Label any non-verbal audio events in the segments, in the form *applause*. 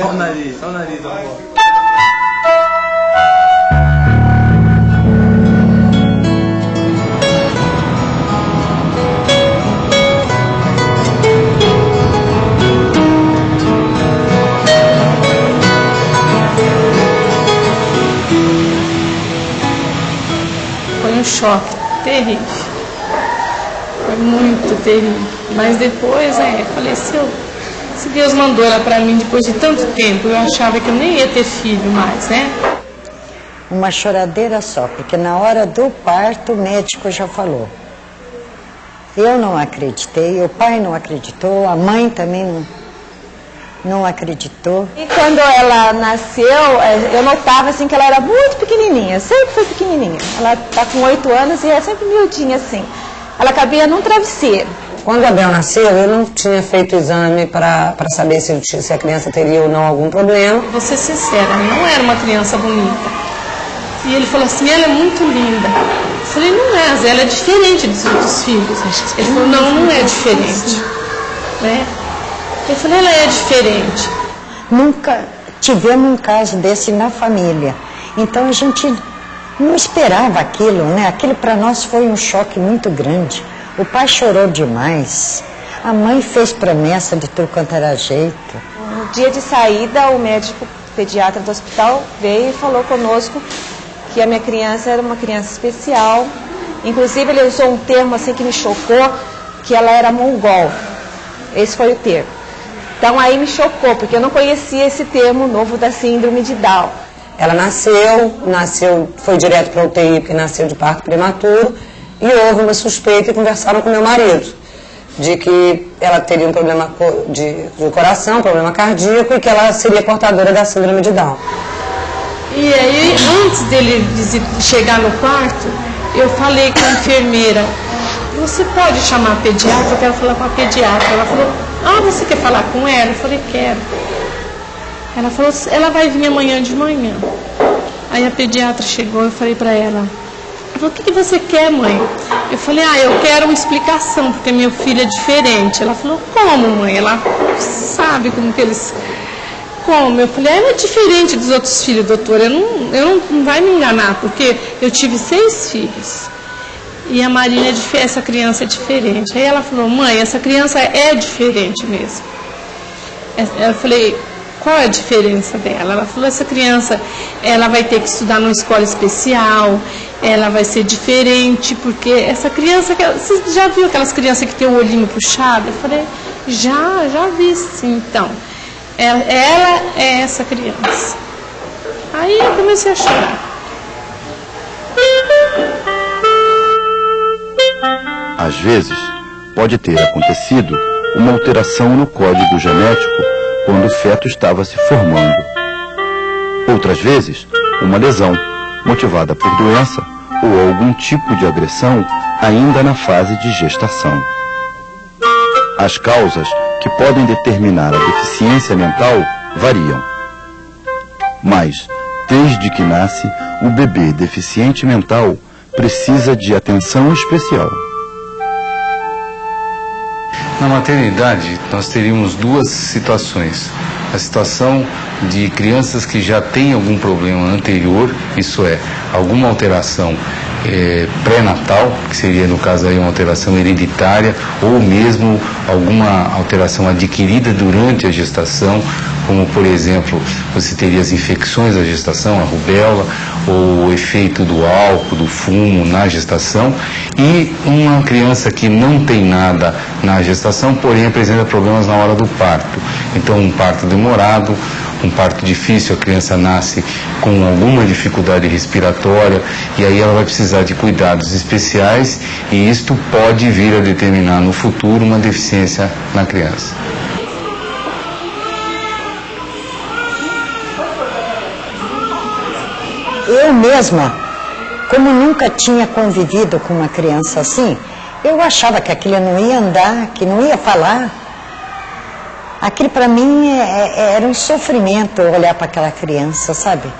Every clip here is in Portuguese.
Olha o nariz, olha o nariz da um choque terrível. Foi muito terrível. Mas depois, é, faleceu. Se Deus mandou ela para mim depois de tanto tempo, eu achava que eu nem ia ter filho mais, né? Uma choradeira só, porque na hora do parto o médico já falou. Eu não acreditei, o pai não acreditou, a mãe também não, não acreditou. E quando ela nasceu, é, eu notava assim que ela era muito pequenininha, sempre foi pequenininha. Ela está com oito anos e é sempre miudinha assim. Ela cabia num travesseiro. Quando a Bel nasceu, eu não tinha feito exame para saber se, se a criança teria ou não algum problema. Vou ser sincera, não era uma criança bonita. E ele falou assim, ela é muito linda. Eu falei, não é, Zé, ela é diferente dos outros filhos. Ele falou, não, não é diferente. Né? Eu falei, ela é diferente. Nunca tivemos um caso desse na família. Então a gente não esperava aquilo, né? Aquilo para nós foi um choque muito grande. O pai chorou demais. A mãe fez promessa de tudo quanto era jeito. No dia de saída, o médico pediatra do hospital veio e falou conosco que a minha criança era uma criança especial. Inclusive, ele usou um termo assim que me chocou, que ela era mongol. Esse foi o termo. Então aí me chocou, porque eu não conhecia esse termo novo da síndrome de Down. Ela nasceu, nasceu, foi direto para UTI porque nasceu de parto prematuro e houve uma suspeita e conversaram com meu marido de que ela teria um problema de, de coração, problema cardíaco e que ela seria portadora da síndrome de Down. E aí, antes dele chegar no quarto, eu falei com a enfermeira, você pode chamar a pediatra? Eu quero falar com a pediatra. Ela falou, ah, você quer falar com ela? Eu falei, quero. Ela falou, ela vai vir amanhã de manhã. Aí a pediatra chegou, eu falei para ela, falou, o que, que você quer, mãe? Eu falei, ah, eu quero uma explicação, porque meu filho é diferente. Ela falou, como, mãe? Ela sabe como que eles... Como? Eu falei, ela é diferente dos outros filhos, doutora. Eu não, eu não, não vai me enganar, porque eu tive seis filhos. E a Marina, é essa criança é diferente. Aí ela falou, mãe, essa criança é diferente mesmo. Eu falei, qual é a diferença dela? Ela falou, essa criança, ela vai ter que estudar numa escola especial, ela vai ser diferente, porque essa criança, você já viu aquelas crianças que tem o olhinho puxado? Eu falei, já, já vi sim, então. Ela, ela é essa criança. Aí eu comecei a chorar. Às vezes, pode ter acontecido uma alteração no código genético quando o feto estava se formando. Outras vezes, uma lesão, motivada por doença ou algum tipo de agressão ainda na fase de gestação. As causas que podem determinar a deficiência mental variam. Mas, desde que nasce, o bebê deficiente mental precisa de atenção especial. Na maternidade, nós teríamos duas situações. A situação de crianças que já têm algum problema anterior, isso é, alguma alteração é, pré-natal, que seria no caso aí uma alteração hereditária, ou mesmo alguma alteração adquirida durante a gestação, como por exemplo, você teria as infecções da gestação, a rubéola, ou o efeito do álcool, do fumo na gestação, e uma criança que não tem nada na gestação, porém apresenta problemas na hora do parto. Então, um parto demorado, um parto difícil, a criança nasce com alguma dificuldade respiratória e aí ela vai precisar de cuidados especiais e isto pode vir a determinar no futuro uma deficiência na criança. Eu mesma, como nunca tinha convivido com uma criança assim, eu achava que aquilo não ia andar, que não ia falar. Aquilo para mim é, é, era um sofrimento olhar para aquela criança, sabe?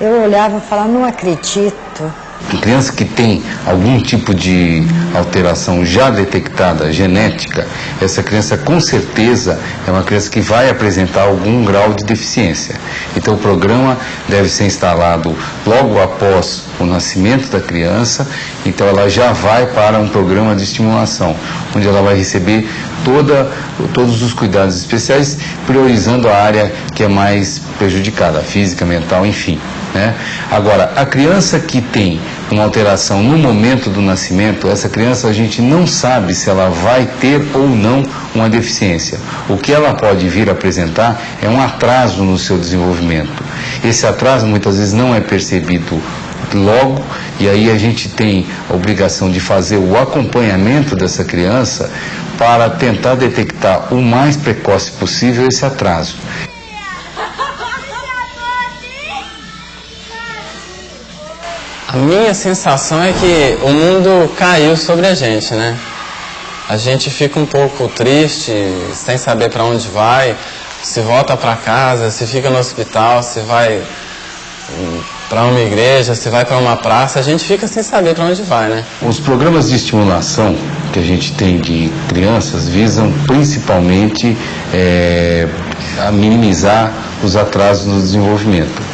Eu olhava e falava, não acredito. A criança que tem algum tipo de alteração já detectada, genética, essa criança com certeza é uma criança que vai apresentar algum grau de deficiência. Então o programa deve ser instalado logo após o nascimento da criança, então ela já vai para um programa de estimulação, onde ela vai receber toda, todos os cuidados especiais, priorizando a área que é mais prejudicada, física, mental, enfim. Né? Agora, a criança que tem uma alteração no momento do nascimento, essa criança a gente não sabe se ela vai ter ou não uma deficiência. O que ela pode vir apresentar é um atraso no seu desenvolvimento. Esse atraso muitas vezes não é percebido logo e aí a gente tem a obrigação de fazer o acompanhamento dessa criança para tentar detectar o mais precoce possível esse atraso. Minha sensação é que o mundo caiu sobre a gente, né? A gente fica um pouco triste, sem saber para onde vai, se volta para casa, se fica no hospital, se vai hum, para uma igreja, se vai para uma praça, a gente fica sem saber para onde vai, né? Os programas de estimulação que a gente tem de crianças visam principalmente é, a minimizar os atrasos no desenvolvimento.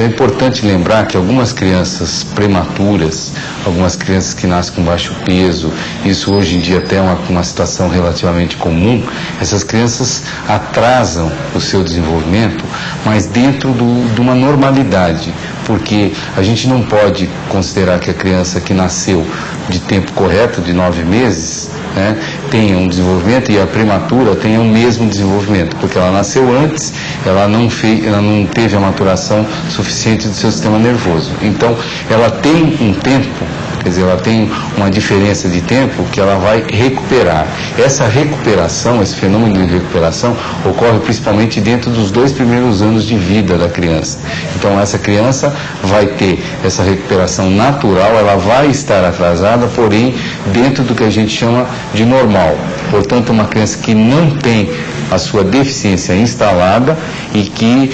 Então é importante lembrar que algumas crianças prematuras, algumas crianças que nascem com baixo peso, isso hoje em dia até é uma, uma situação relativamente comum, essas crianças atrasam o seu desenvolvimento, mas dentro do, de uma normalidade, porque a gente não pode considerar que a criança que nasceu de tempo correto, de nove meses, né, tenha um desenvolvimento e a prematura tenha o mesmo desenvolvimento, porque ela nasceu antes, ela não, fez, ela não teve a maturação suficiente do seu sistema nervoso. Então, ela tem um tempo Quer dizer, ela tem uma diferença de tempo que ela vai recuperar. Essa recuperação, esse fenômeno de recuperação, ocorre principalmente dentro dos dois primeiros anos de vida da criança. Então, essa criança vai ter essa recuperação natural, ela vai estar atrasada, porém, dentro do que a gente chama de normal. Portanto, uma criança que não tem a sua deficiência instalada e que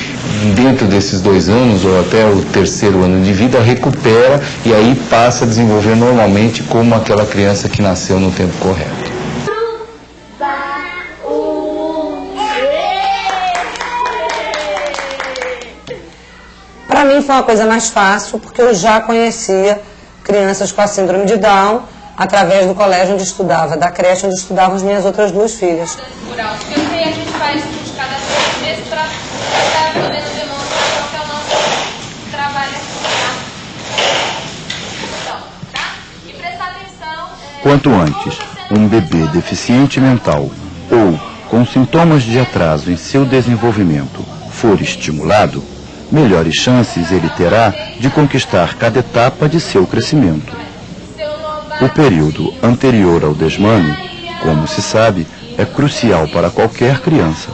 dentro desses dois anos ou até o terceiro ano de vida recupera e aí passa a desenvolver normalmente como aquela criança que nasceu no tempo correto. Para mim foi uma coisa mais fácil porque eu já conhecia crianças com a síndrome de Down através do colégio onde estudava, da creche onde estudavam as minhas outras duas filhas. Faz de cada meses para estar podendo demonstrar qual que é o nosso trabalho Então, tá? E prestar atenção... É, Quanto antes um bebê deficiente mental ou com sintomas de atraso em seu desenvolvimento for estimulado, melhores chances ele terá de conquistar cada etapa de seu crescimento. O período anterior ao desmame, como se sabe, é crucial para qualquer criança.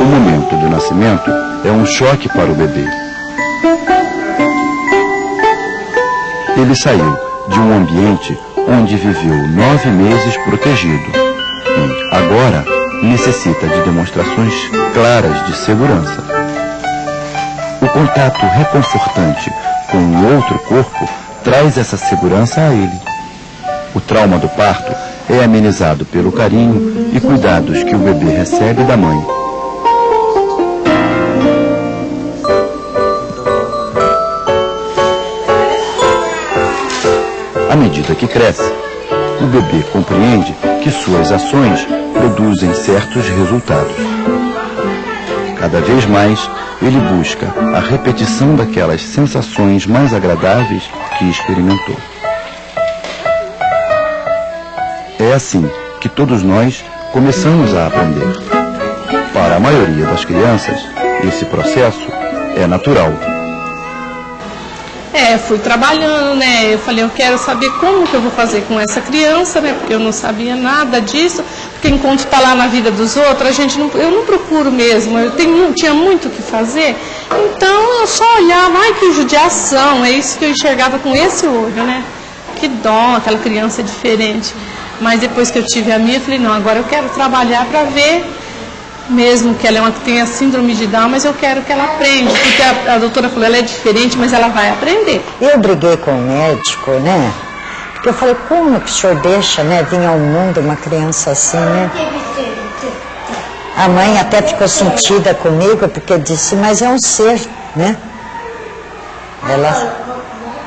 O momento do nascimento é um choque para o bebê. Ele saiu de um ambiente onde viveu nove meses protegido e, agora, necessita de demonstrações claras de segurança. O contato reconfortante com outro corpo traz essa segurança a ele. O trauma do parto é amenizado pelo carinho e cuidados que o bebê recebe da mãe. À medida que cresce, o bebê compreende que suas ações produzem certos resultados. Cada vez mais, ele busca a repetição daquelas sensações mais agradáveis que experimentou. É assim que todos nós começamos a aprender. Para a maioria das crianças, esse processo é natural. É, fui trabalhando, né? Eu falei, eu quero saber como que eu vou fazer com essa criança, né? Porque eu não sabia nada disso. Porque enquanto está lá na vida dos outros, a gente não, eu não procuro mesmo. Eu tenho, tinha muito o que fazer. Então eu só olhava, ai que judiação, é isso que eu enxergava com esse olho, né? que dó, aquela criança diferente. Mas depois que eu tive a minha, eu falei, não, agora eu quero trabalhar para ver, mesmo que ela é uma, tenha síndrome de Down, mas eu quero que ela aprenda. Porque a, a doutora falou, ela é diferente, mas ela vai aprender. Eu briguei com o médico, né? Porque eu falei, como que o senhor deixa, né, vir ao mundo uma criança assim, né? A mãe até ficou sentida comigo, porque disse, mas é um ser, né? Ela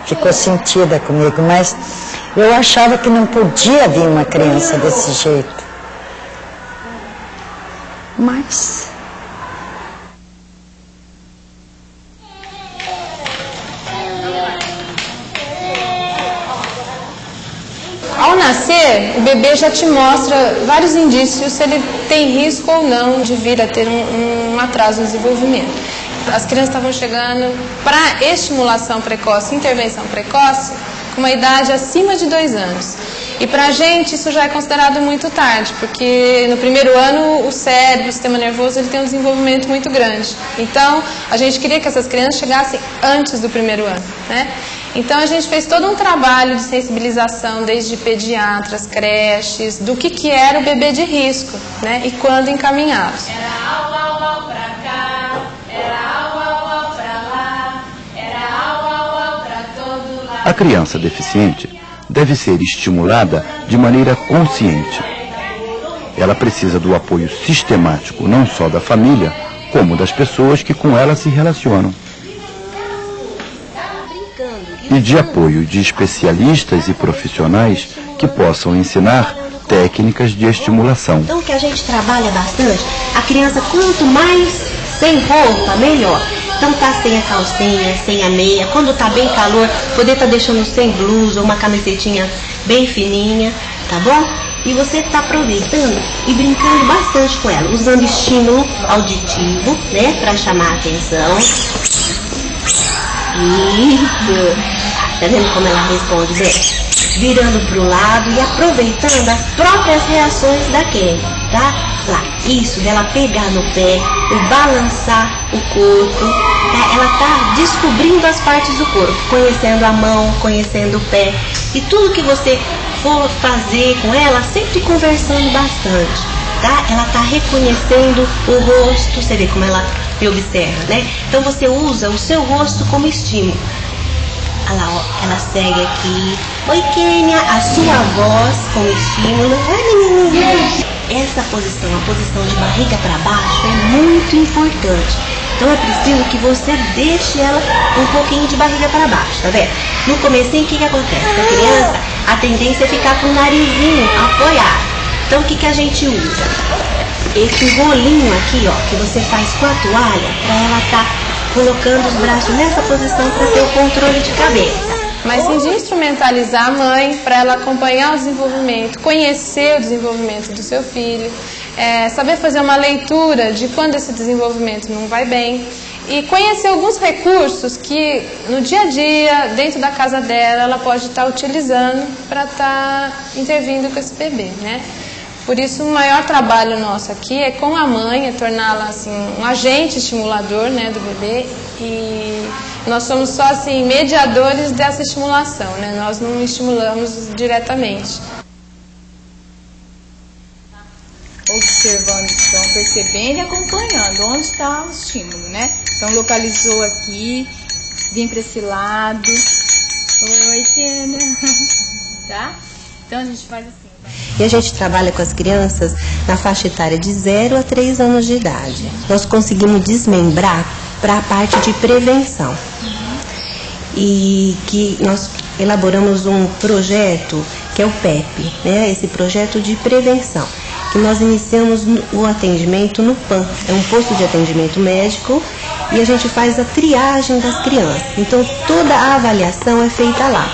ficou sentida comigo, mas eu achava que não podia vir uma criança desse jeito. Mas o bebê já te mostra vários indícios se ele tem risco ou não de vir a ter um, um atraso no desenvolvimento. As crianças estavam chegando para estimulação precoce, intervenção precoce, com uma idade acima de dois anos. E para a gente isso já é considerado muito tarde, porque no primeiro ano o cérebro, o sistema nervoso, ele tem um desenvolvimento muito grande. Então a gente queria que essas crianças chegassem antes do primeiro ano. Né? Então a gente fez todo um trabalho de sensibilização, desde pediatras, creches, do que, que era o bebê de risco né? e quando encaminhados. Era au, au, au pra cá, era au, au, au pra lá, era au, au, au pra todo lado. A criança deficiente deve ser estimulada de maneira consciente. Ela precisa do apoio sistemático não só da família, como das pessoas que com ela se relacionam. E de apoio de especialistas e profissionais que possam ensinar técnicas de estimulação. Então que a gente trabalha bastante, a criança quanto mais sem roupa, melhor. Então tá sem a calcinha, sem a meia, quando tá bem calor, poder tá deixando sem blusa, uma camisetinha bem fininha, tá bom? E você tá aproveitando e brincando bastante com ela, usando estímulo auditivo, né, para chamar a atenção. Isso. Tá vendo como ela responde bem? Virando pro lado e aproveitando as próprias reações da Kelly, tá? Lá, isso, dela pegar no pé, o balançar o corpo, tá? Ela tá descobrindo as partes do corpo, conhecendo a mão, conhecendo o pé. E tudo que você for fazer com ela, sempre conversando bastante, tá? Ela tá reconhecendo o rosto, você vê como ela me observa, né? Então você usa o seu rosto como estímulo. Olha lá, ó, ela segue aqui. Oi, Kênia, a sua voz como estímulo. Essa posição, a posição de barriga para baixo, é muito importante. Então é preciso que você deixe ela um pouquinho de barriga para baixo, tá vendo? No comecinho, o que, que acontece? A criança, a tendência é ficar com o narizinho apoiado. Então o que, que a gente usa? Esse rolinho aqui, ó, que você faz com a toalha, para ela estar colocando os braços nessa posição para ter o controle de cabeça. Mas sim de instrumentalizar a mãe para ela acompanhar o desenvolvimento, conhecer o desenvolvimento do seu filho, é, saber fazer uma leitura de quando esse desenvolvimento não vai bem e conhecer alguns recursos que no dia a dia, dentro da casa dela, ela pode estar utilizando para estar intervindo com esse bebê, né? Por isso, o maior trabalho nosso aqui é com a mãe, é torná-la assim, um agente estimulador né, do bebê e nós somos só assim, mediadores dessa estimulação, né? nós não estimulamos diretamente. Observando, então, percebendo e acompanhando onde está o estímulo, né? Então, localizou aqui, vim para esse lado. Oi, Kena. *laughs* Tá? Então, a gente faz assim. E a gente trabalha com as crianças na faixa etária de 0 a 3 anos de idade. Nós conseguimos desmembrar para a parte de prevenção. E que nós elaboramos um projeto que é o PEP, né? esse projeto de prevenção, que nós iniciamos o atendimento no PAN, é um posto de atendimento médico e a gente faz a triagem das crianças. Então toda a avaliação é feita lá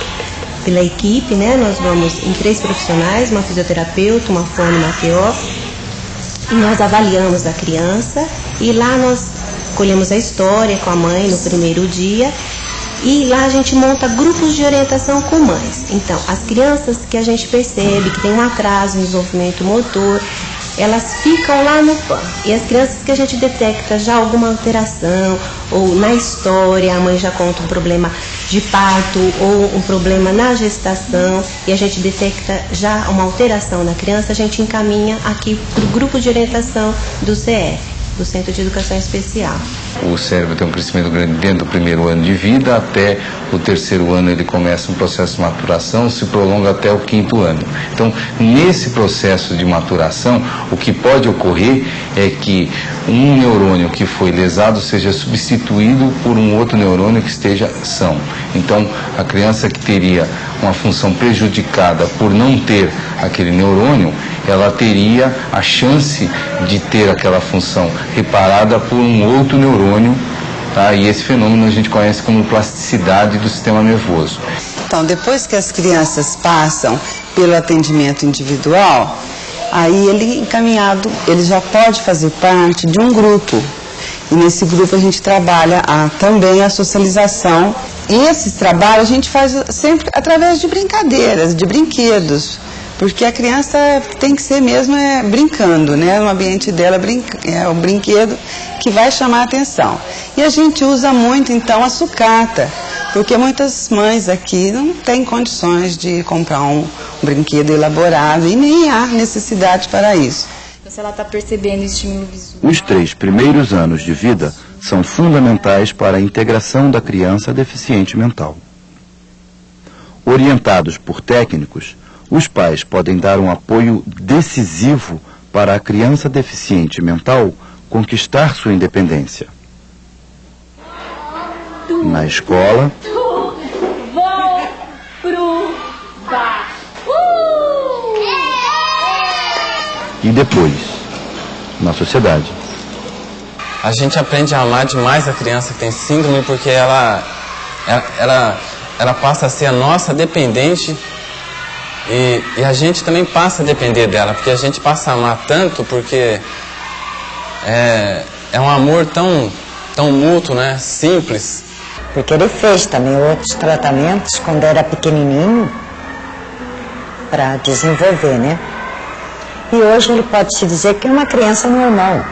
pela equipe, né? Nós vamos em três profissionais, uma fisioterapeuta, uma fonomateó, e nós avaliamos a criança e lá nós colhemos a história com a mãe no primeiro dia e lá a gente monta grupos de orientação com mães. Então, as crianças que a gente percebe que tem um atraso no desenvolvimento motor, elas ficam lá no PAN. E as crianças que a gente detecta já alguma alteração, ou na história a mãe já conta um problema de parto ou um problema na gestação e a gente detecta já uma alteração na criança, a gente encaminha aqui para o grupo de orientação do CF do Centro de Educação Especial. O cérebro tem um crescimento grande dentro do primeiro ano de vida, até o terceiro ano ele começa um processo de maturação, se prolonga até o quinto ano. Então, nesse processo de maturação, o que pode ocorrer é que um neurônio que foi lesado seja substituído por um outro neurônio que esteja são. Então, a criança que teria uma função prejudicada por não ter aquele neurônio, ela teria a chance de ter aquela função reparada por um outro neurônio, tá? e esse fenômeno a gente conhece como plasticidade do sistema nervoso. Então, depois que as crianças passam pelo atendimento individual, aí ele encaminhado, ele já pode fazer parte de um grupo. E nesse grupo a gente trabalha a, também a socialização. E esses trabalhos a gente faz sempre através de brincadeiras, de brinquedos porque a criança tem que ser mesmo é, brincando, né? No ambiente dela é o brinquedo que vai chamar a atenção. E a gente usa muito então a sucata, porque muitas mães aqui não têm condições de comprar um, um brinquedo elaborado e nem há necessidade para isso. Então, se ela está percebendo o estímulo visual. Os três primeiros anos de vida são fundamentais para a integração da criança deficiente mental. Orientados por técnicos, os pais podem dar um apoio decisivo para a criança deficiente mental conquistar sua independência. Na escola, e depois, na sociedade. A gente aprende a amar demais a criança que tem síndrome porque ela, ela, ela, ela passa a ser a nossa dependente e, e, a gente também passa a depender dela, porque a gente passa a amar tanto, porque é, é um amor tão, tão mútuo, né? Simples. Porque ele fez também outros tratamentos quando era pequenininho para desenvolver, né? E hoje ele pode se dizer que é uma criança normal.